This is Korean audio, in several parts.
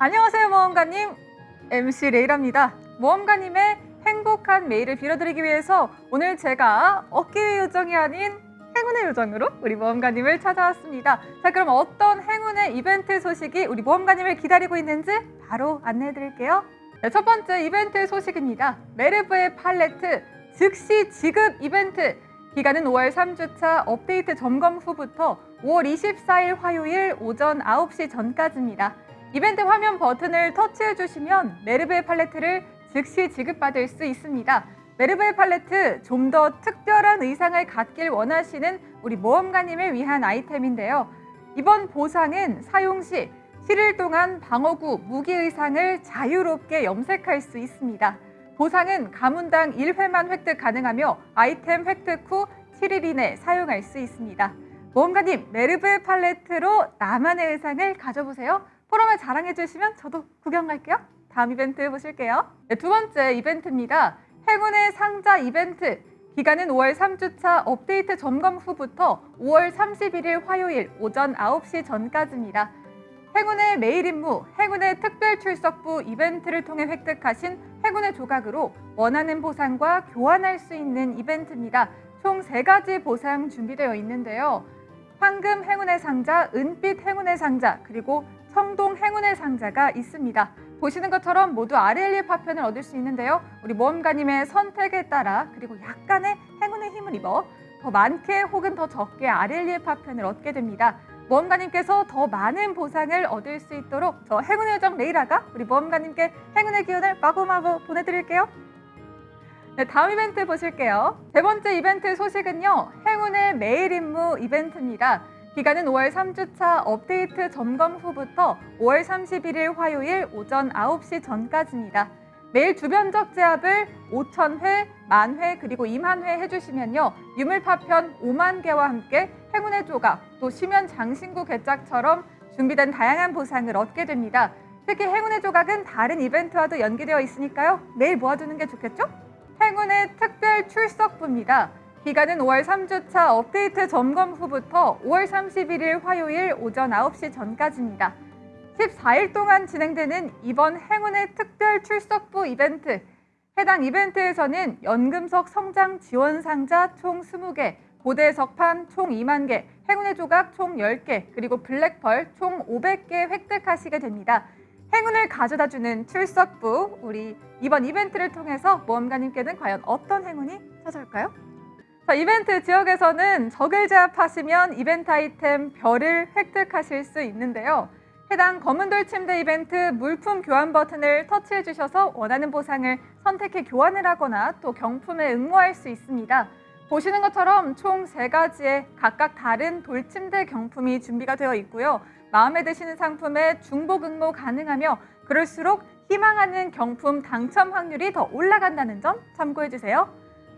안녕하세요 모험가님. MC 레이라입니다. 모험가님의 행복한 매일을 빌어드리기 위해서 오늘 제가 어깨의 요정이 아닌 행운의 요정으로 우리 모험가님을 찾아왔습니다. 자 그럼 어떤 행운의 이벤트 소식이 우리 모험가님을 기다리고 있는지 바로 안내해 드릴게요. 네, 첫 번째 이벤트 소식입니다. 메르브의 팔레트 즉시 지급 이벤트. 기간은 5월 3주차 업데이트 점검 후부터 5월 24일 화요일 오전 9시 전까지입니다. 이벤트 화면 버튼을 터치해 주시면 메르베 팔레트를 즉시 지급받을 수 있습니다. 메르베 팔레트 좀 더 특별한 의상을 갖길 원하시는 우리 모험가님을 위한 아이템인데요. 이번 보상은 사용 시 7일 동안 방어구 무기 의상을 자유롭게 염색할 수 있습니다. 보상은 가문당 1회만 획득 가능하며 아이템 획득 후 7일 이내 사용할 수 있습니다. 모험가님, 메르브 팔레트로 나만의 의상을 가져보세요. 포럼을 자랑해 주시면 저도 구경 갈게요. 다음 이벤트 보실게요. 네, 두 번째 이벤트입니다. 행운의 상자 이벤트. 기간은 5월 3주차 업데이트 점검 후부터 5월 31일 화요일 오전 9시 전까지입니다. 행운의 매일 임무, 행운의 특별 출석부 이벤트를 통해 획득하신 행운의 조각으로 원하는 보상과 교환할 수 있는 이벤트입니다. 총 세가지 보상 준비되어 있는데요. 황금 행운의 상자, 은빛 행운의 상자, 그리고 청동 행운의 상자가 있습니다. 보시는 것처럼 모두 아렐리의 파편을 얻을 수 있는데요. 우리 모험가님의 선택에 따라 그리고 약간의 행운의 힘을 입어 더 많게 혹은 더 적게 아렐리의 파편을 얻게 됩니다. 모험가님께서 더 많은 보상을 얻을 수 있도록 저 행운의 요정 레이라가 우리 모험가님께 행운의 기운을 마구마구 보내드릴게요. 네, 다음 이벤트 보실게요. 세 번째 이벤트 소식은요. 행운의 매일 임무 이벤트입니다. 기간은 5월 3주차 업데이트 점검 후부터 5월 31일 화요일 오전 9시 전까지입니다. 매일 주변적 제압을 5,000회, 만회, 그리고 2만 회 해주시면요. 유물파편 5만 개와 함께 행운의 조각, 또 시면 장신구 개짝처럼 준비된 다양한 보상을 얻게 됩니다. 특히 행운의 조각은 다른 이벤트와도 연계되어 있으니까요. 매일 모아두는 게 좋겠죠? 행운의 특별 출석부입니다. 기간은 5월 3주차 업데이트 점검 후부터 5월 31일 화요일 오전 9시 전까지입니다. 14일 동안 진행되는 이번 행운의 특별 출석부 이벤트. 해당 이벤트에서는 연금석 성장 지원 상자 총 20개, 고대 석판 총 2만 개, 행운의 조각 총 10개, 그리고 블랙펄 총 500개 획득하시게 됩니다. 행운을 가져다주는 출석부, 우리 이번 이벤트를 통해서 모험가님께는 과연 어떤 행운이 찾아올까요? 자, 이벤트 지역에서는 적을 제압하시면 이벤트 아이템 별을 획득하실 수 있는데요. 해당 검은돌 침대 이벤트 물품 교환 버튼을 터치해 주셔서 원하는 보상을 선택해 교환을 하거나 또 경품에 응모할 수 있습니다. 보시는 것처럼 총 세가지의 각각 다른 돌침대 경품이 준비가 되어 있고요. 마음에 드시는 상품에 중복 응모 가능하며 그럴수록 희망하는 경품 당첨 확률이 더 올라간다는 점 참고해 주세요.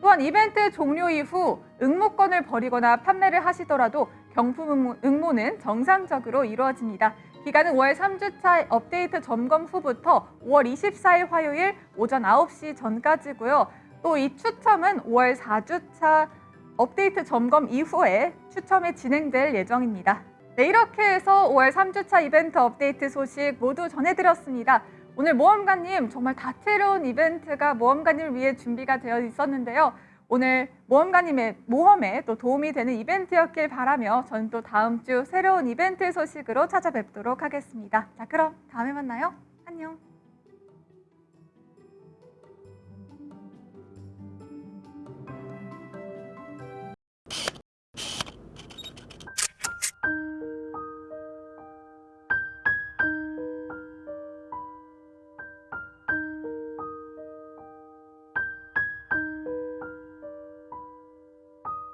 또한 이벤트 종료 이후 응모권을 버리거나 판매를 하시더라도 경품 응모, 는 정상적으로 이루어집니다. 기간은 5월 3주차 업데이트 점검 후부터 5월 24일 화요일 오전 9시 전까지고요. 또 이 추첨은 5월 4주차 업데이트 점검 이후에 추첨이 진행될 예정입니다. 네, 이렇게 해서 5월 3주차 이벤트 업데이트 소식 모두 전해드렸습니다. 오늘 모험가님 정말 다채로운 이벤트가 모험가님을 위해 준비가 되어 있었는데요. 오늘 모험가님의 모험에 또 도움이 되는 이벤트였길 바라며 저는 또 다음 주 새로운 이벤트 소식으로 찾아뵙도록 하겠습니다. 자 그럼 다음에 만나요. 안녕.